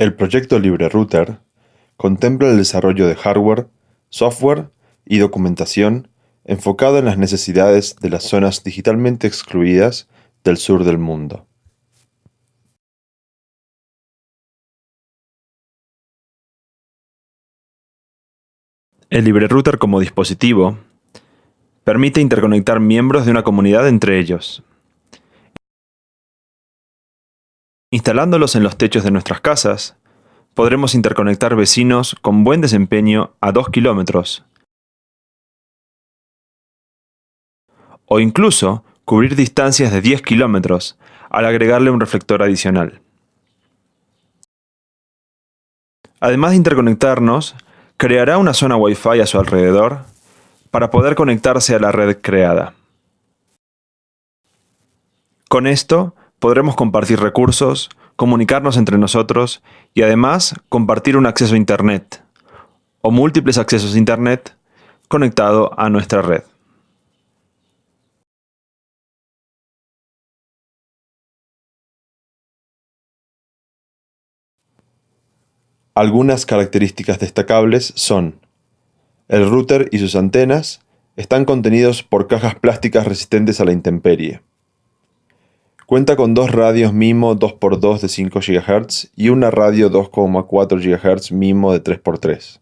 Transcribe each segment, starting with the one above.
El proyecto LibreRouter contempla el desarrollo de hardware, software y documentación enfocado en las necesidades de las zonas digitalmente excluidas del sur del mundo. El LibreRouter como dispositivo permite interconectar miembros de una comunidad entre ellos. Instalándolos en los techos de nuestras casas, podremos interconectar vecinos con buen desempeño a 2 kilómetros o incluso cubrir distancias de 10 kilómetros al agregarle un reflector adicional. Además de interconectarnos, creará una zona Wi-Fi a su alrededor para poder conectarse a la red creada. Con esto, podremos compartir recursos, comunicarnos entre nosotros y además compartir un acceso a Internet o múltiples accesos a Internet conectado a nuestra red. Algunas características destacables son el router y sus antenas están contenidos por cajas plásticas resistentes a la intemperie. Cuenta con dos radios MIMO 2x2 de 5 GHz y una radio 2,4 GHz MIMO de 3x3.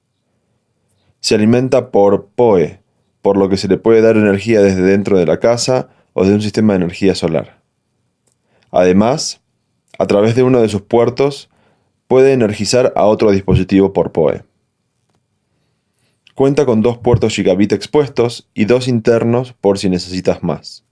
Se alimenta por PoE, por lo que se le puede dar energía desde dentro de la casa o de un sistema de energía solar. Además, a través de uno de sus puertos, puede energizar a otro dispositivo por PoE. Cuenta con dos puertos gigabit expuestos y dos internos por si necesitas más.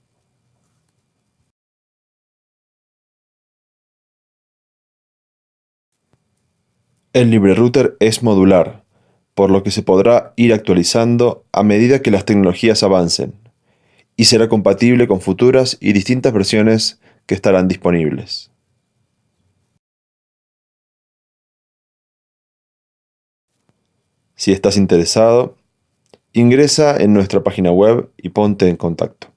El LibreRouter es modular, por lo que se podrá ir actualizando a medida que las tecnologías avancen, y será compatible con futuras y distintas versiones que estarán disponibles. Si estás interesado, ingresa en nuestra página web y ponte en contacto.